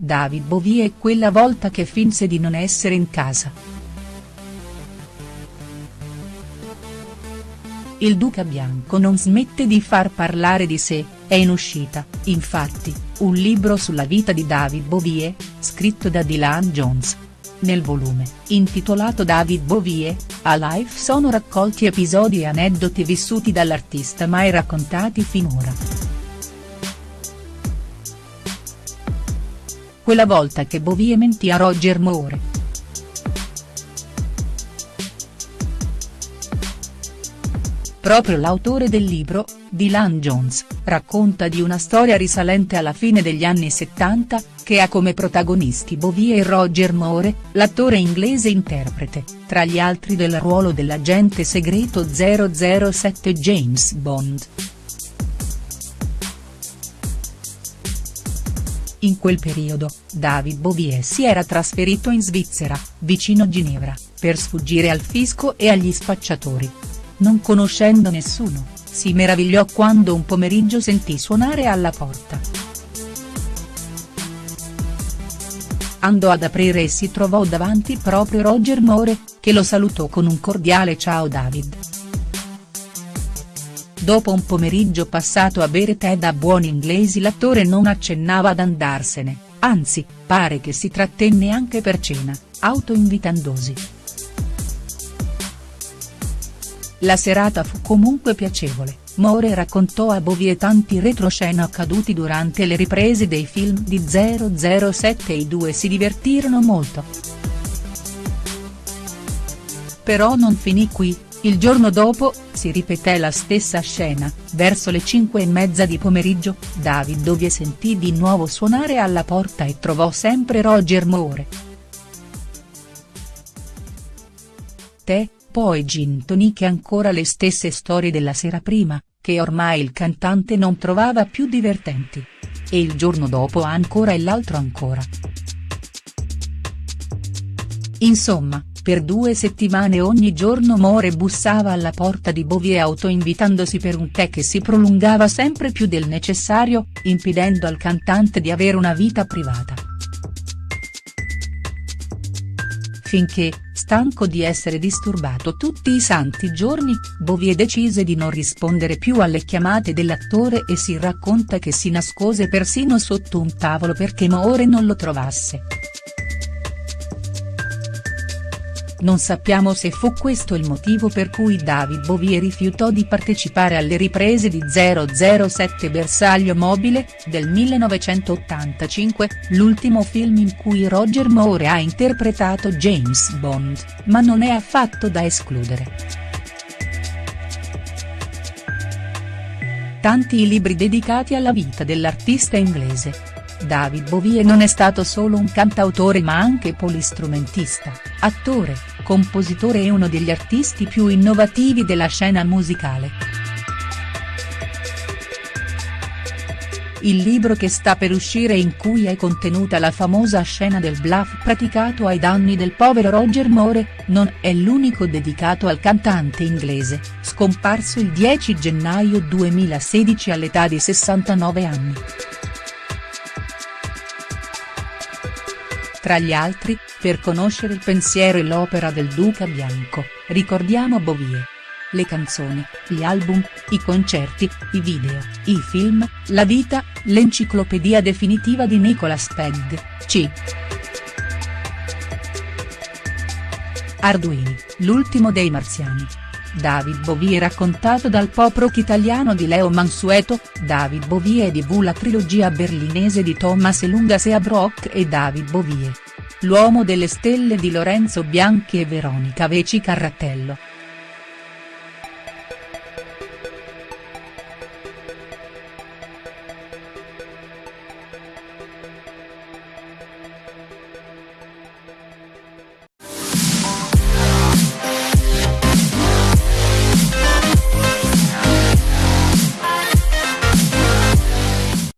David Bowie e quella volta che finse di non essere in casa. Il duca bianco non smette di far parlare di sé, è in uscita, infatti, un libro sulla vita di David Bowie, scritto da Dylan Jones. Nel volume, intitolato David Bowie, a Life sono raccolti episodi e aneddoti vissuti dall'artista mai raccontati finora. Quella volta che Bowie mentì a Roger Moore. Proprio l'autore del libro, Dylan Jones, racconta di una storia risalente alla fine degli anni 70, che ha come protagonisti Bowie e Roger Moore, l'attore inglese interprete, tra gli altri del ruolo dell'agente segreto 007 James Bond. In quel periodo, David Bowie si era trasferito in Svizzera, vicino Ginevra, per sfuggire al fisco e agli spacciatori non conoscendo nessuno, si meravigliò quando un pomeriggio sentì suonare alla porta. Andò ad aprire e si trovò davanti proprio Roger Moore, che lo salutò con un cordiale ciao David. Dopo un pomeriggio passato a bere tè da buoni inglesi l'attore non accennava ad andarsene, anzi, pare che si trattenne anche per cena, autoinvitandosi. La serata fu comunque piacevole, Moore raccontò a Bowie tanti retroscena accaduti durante le riprese dei film di 007 e i due si divertirono molto. Però non finì qui, il giorno dopo, si ripeté la stessa scena, verso le cinque e mezza di pomeriggio, David Bowie sentì di nuovo suonare alla porta e trovò sempre Roger Moore. Te, poi gin tonic e ancora le stesse storie della sera prima, che ormai il cantante non trovava più divertenti. E il giorno dopo ancora e l'altro ancora. Insomma, per due settimane ogni giorno More bussava alla porta di Bowie autoinvitandosi per un tè che si prolungava sempre più del necessario, impedendo al cantante di avere una vita privata. Finché, stanco di essere disturbato tutti i santi giorni, Bowie decise di non rispondere più alle chiamate dell'attore e si racconta che si nascose persino sotto un tavolo perché Moore non lo trovasse. Non sappiamo se fu questo il motivo per cui David Bowie rifiutò di partecipare alle riprese di 007 Bersaglio Mobile, del 1985, l'ultimo film in cui Roger Moore ha interpretato James Bond, ma non è affatto da escludere. Tanti i libri dedicati alla vita dell'artista inglese, David Bowie non è stato solo un cantautore ma anche polistrumentista, attore, compositore e uno degli artisti più innovativi della scena musicale. Il libro che sta per uscire in cui è contenuta la famosa scena del bluff praticato ai danni del povero Roger Moore, non è l'unico dedicato al cantante inglese, scomparso il 10 gennaio 2016 all'età di 69 anni. Tra gli altri, per conoscere il pensiero e l'opera del Duca Bianco, ricordiamo Bowie. Le canzoni, gli album, i concerti, i video, i film, la vita, l'enciclopedia definitiva di Nicolas Pegg, c. Arduini, l'ultimo dei marziani. David Bowie raccontato dal pop rock italiano di Leo Mansueto, David Bowie e DV la trilogia berlinese di Thomas Elunga Seabrook e David Bowie. L'uomo delle stelle di Lorenzo Bianchi e Veronica Veci Carratello.